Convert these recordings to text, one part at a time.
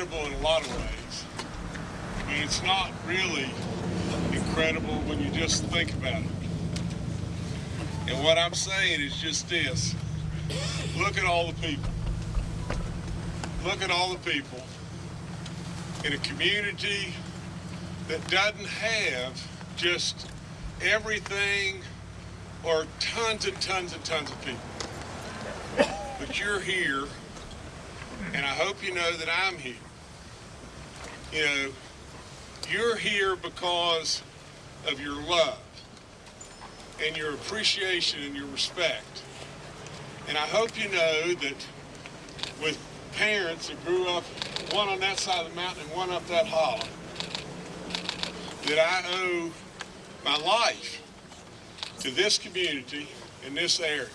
incredible in a lot of ways. But it's not really incredible when you just think about it. And what I'm saying is just this. Look at all the people. Look at all the people in a community that doesn't have just everything or tons and tons and tons of people. But you're here, and I hope you know that I'm here. You know, you're here because of your love and your appreciation and your respect. And I hope you know that with parents that grew up, one on that side of the mountain and one up that hollow, that I owe my life to this community in this area.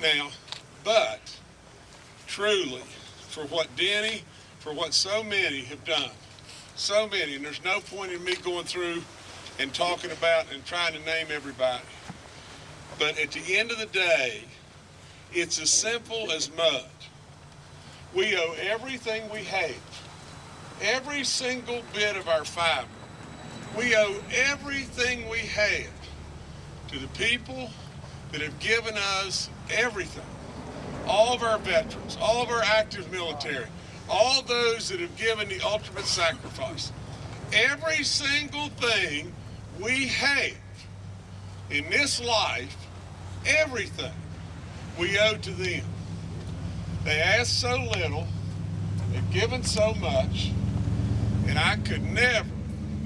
Now, but truly, for what Denny, for what so many have done, so many, and there's no point in me going through and talking about and trying to name everybody. But at the end of the day, it's as simple as mud. We owe everything we have, every single bit of our fiber. We owe everything we have to the people that have given us everything. All of our veterans, all of our active military, all those that have given the ultimate sacrifice. Every single thing we have in this life, everything we owe to them. They asked so little, they've given so much, and I could never,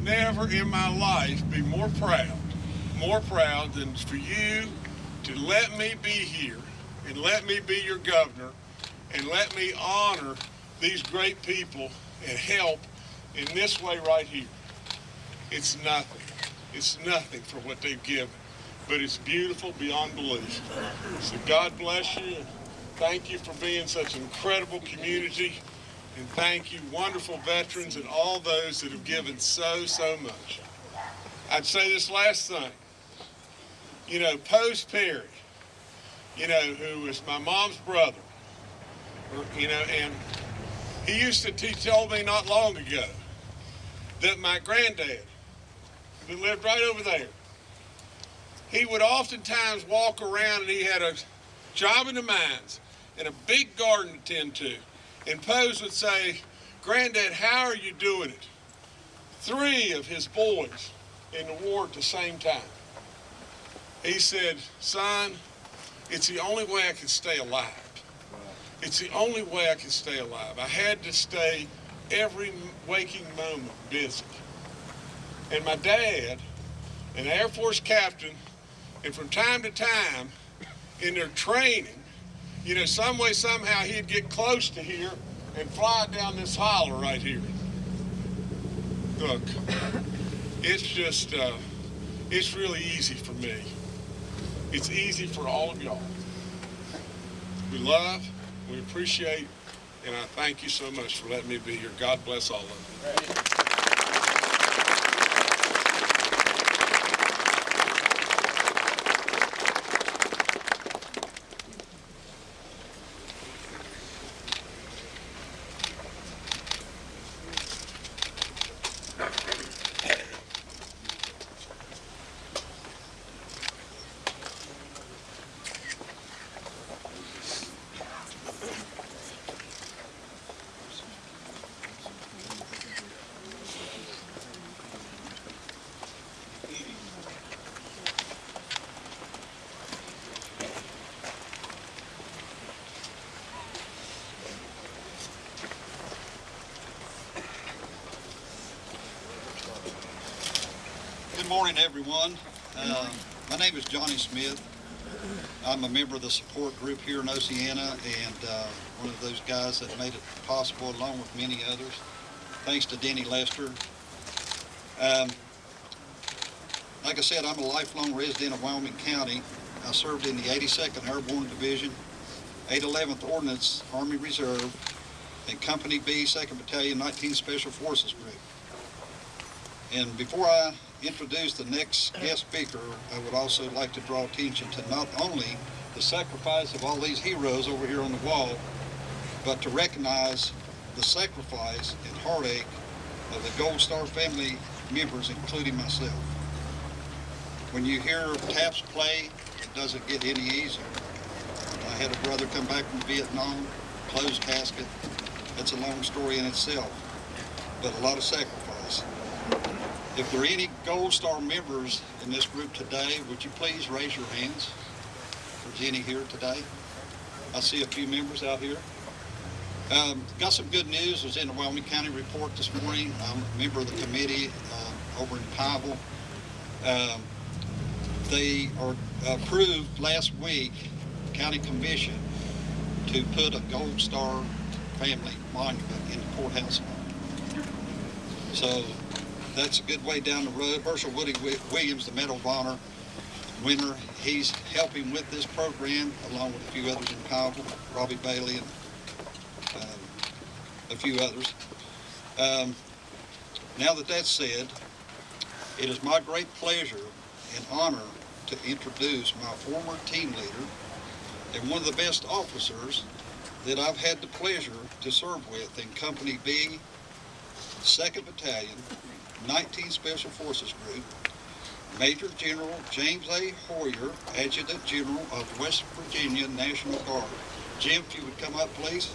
never in my life be more proud, more proud than for you to let me be here and let me be your governor and let me honor these great people and help in this way right here. It's nothing. It's nothing for what they've given, but it's beautiful beyond belief. So God bless you. Thank you for being such an incredible community. And thank you, wonderful veterans and all those that have given so, so much. I'd say this last thing. You know, Post Perry, you know, who was my mom's brother, you know, and he used to, told me not long ago that my granddad, who lived right over there, he would oftentimes walk around and he had a job in the mines and a big garden to tend to. And Pose would say, Granddad, how are you doing it? Three of his boys in the war at the same time. He said, son, it's the only way I can stay alive. It's the only way I can stay alive. I had to stay every waking moment busy. And my dad, an Air Force captain, and from time to time in their training, you know, some way, somehow he'd get close to here and fly down this holler right here. Look, it's just, uh, it's really easy for me. It's easy for all of y'all. We love, we appreciate, and I thank you so much for letting me be here. God bless all of you. Morning, everyone. Uh, my name is Johnny Smith. I'm a member of the support group here in Oceana and uh, one of those guys that made it possible along with many others. Thanks to Denny Lester. Um, like I said, I'm a lifelong resident of Wyoming County. I served in the 82nd Airborne Division, 811th Ordnance Army Reserve, and Company B, 2nd Battalion, 19th Special Forces Group. And before I introduce the next guest speaker, I would also like to draw attention to not only the sacrifice of all these heroes over here on the wall, but to recognize the sacrifice and heartache of the Gold Star family members, including myself. When you hear taps play, it doesn't get any easier. I had a brother come back from Vietnam, closed casket. That's a long story in itself, but a lot of sacrifice. If there are any Gold Star members in this group today, would you please raise your hands? If there's any here today. I see a few members out here. Um, got some good news. Was in the Wyoming County report this morning. I'm a member of the committee uh, over in Pineville. Um, they are approved last week, county commission, to put a Gold Star family monument in the courthouse. So that's a good way down the road. Hershel Woody Williams, the Medal of Honor winner, he's helping with this program along with a few others in Pineville, Robbie Bailey and um, a few others. Um, now that that's said, it is my great pleasure and honor to introduce my former team leader and one of the best officers that I've had the pleasure to serve with in Company B, 2nd Battalion, 19th Special Forces Group, Major General James A. Hoyer, Adjutant General of West Virginia National Guard. Jim, if you would come up, please.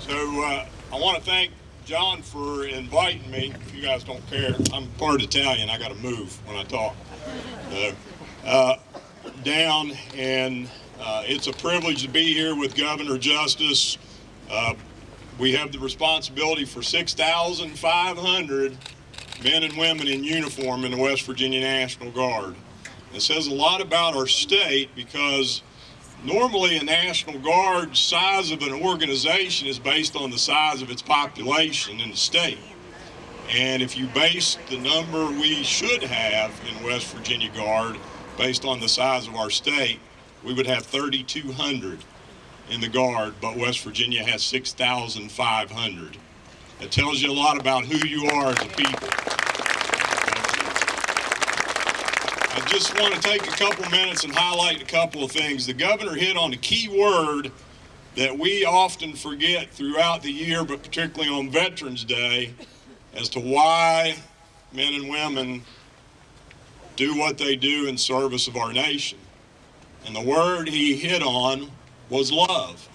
So uh, I want to thank John for inviting me. If you guys don't care, I'm part Italian. I got to move when I talk. So, uh, down, and uh, it's a privilege to be here with Governor Justice. Uh, we have the responsibility for 6,500 men and women in uniform in the West Virginia National Guard. It says a lot about our state because Normally, a National Guard size of an organization is based on the size of its population in the state. And if you base the number we should have in West Virginia Guard based on the size of our state, we would have 3,200 in the Guard, but West Virginia has 6,500. It tells you a lot about who you are as a people. I just want to take a couple minutes and highlight a couple of things. The governor hit on a key word that we often forget throughout the year, but particularly on Veterans Day, as to why men and women do what they do in service of our nation. And the word he hit on was love.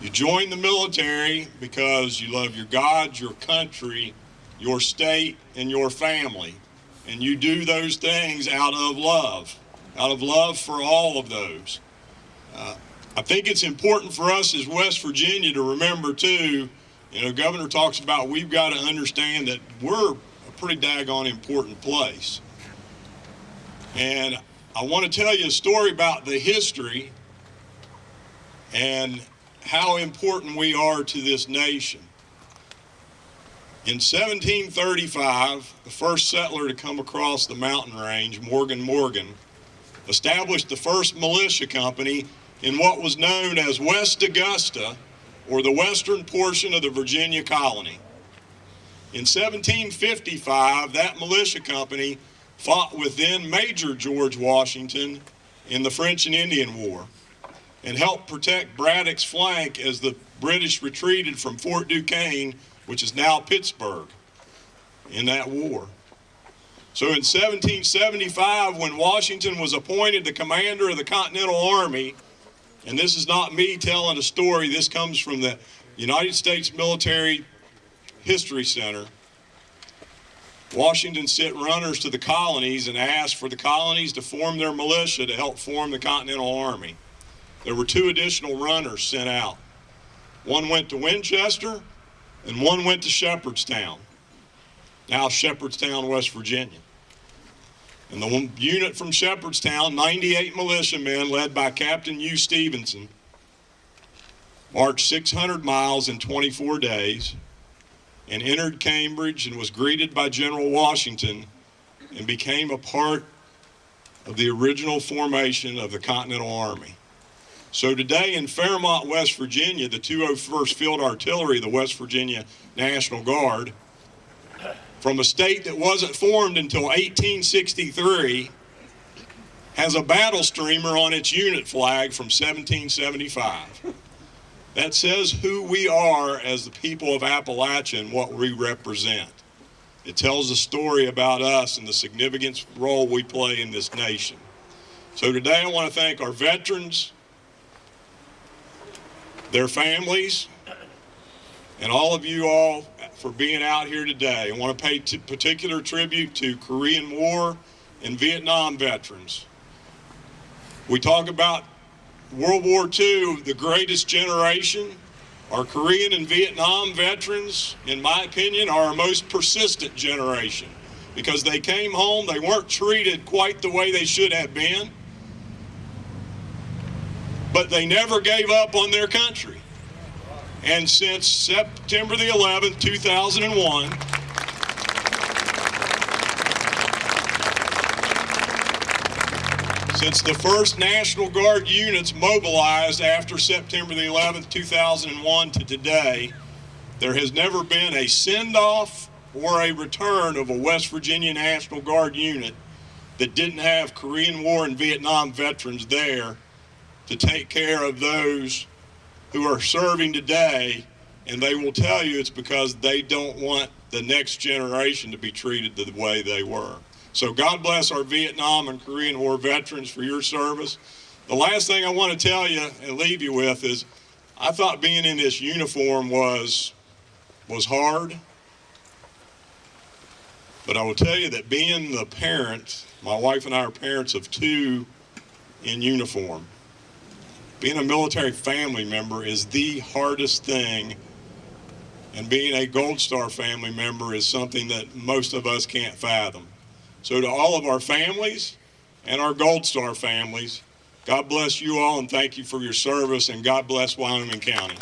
You join the military because you love your God, your country, your state, and your family. And you do those things out of love, out of love for all of those. Uh, I think it's important for us as West Virginia to remember too, you know, Governor talks about we've got to understand that we're pretty daggone important place. And I want to tell you a story about the history and how important we are to this nation. In 1735, the first settler to come across the mountain range, Morgan Morgan, established the first militia company in what was known as West Augusta, or the western portion of the Virginia colony. In 1755, that militia company fought with then Major George Washington in the French and Indian War and helped protect Braddock's flank as the British retreated from Fort Duquesne, which is now Pittsburgh, in that war. So in 1775, when Washington was appointed the commander of the Continental Army, and this is not me telling a story, this comes from the United States Military History Center. Washington sent runners to the colonies and asked for the colonies to form their militia to help form the Continental Army. There were two additional runners sent out. One went to Winchester and one went to Shepherdstown, now Shepherdstown, West Virginia. And the one unit from Shepherdstown, 98 militiamen led by Captain Hugh Stephenson, marched 600 miles in 24 days and entered Cambridge and was greeted by General Washington and became a part of the original formation of the Continental Army. So today in Fairmont, West Virginia, the 201st Field Artillery, the West Virginia National Guard, from a state that wasn't formed until 1863 has a battle streamer on its unit flag from 1775. That says who we are as the people of Appalachia and what we represent. It tells a story about us and the significant role we play in this nation. So today I want to thank our veterans, their families, and all of you all for being out here today. I want to pay particular tribute to Korean War and Vietnam veterans. We talk about World War II, the greatest generation. Our Korean and Vietnam veterans, in my opinion, are our most persistent generation because they came home, they weren't treated quite the way they should have been, but they never gave up on their country. And since September the 11th, 2001, since the first National Guard units mobilized after September the 11th, 2001 to today, there has never been a send-off or a return of a West Virginia National Guard unit that didn't have Korean War and Vietnam veterans there to take care of those who are serving today, and they will tell you it's because they don't want the next generation to be treated the way they were. So God bless our Vietnam and Korean War veterans for your service. The last thing I want to tell you and leave you with is I thought being in this uniform was was hard. But I will tell you that being the parent, my wife and I are parents of two in uniform. Being a military family member is the hardest thing, and being a Gold Star family member is something that most of us can't fathom. So, to all of our families and our Gold Star families, God bless you all and thank you for your service, and God bless Wyoming County.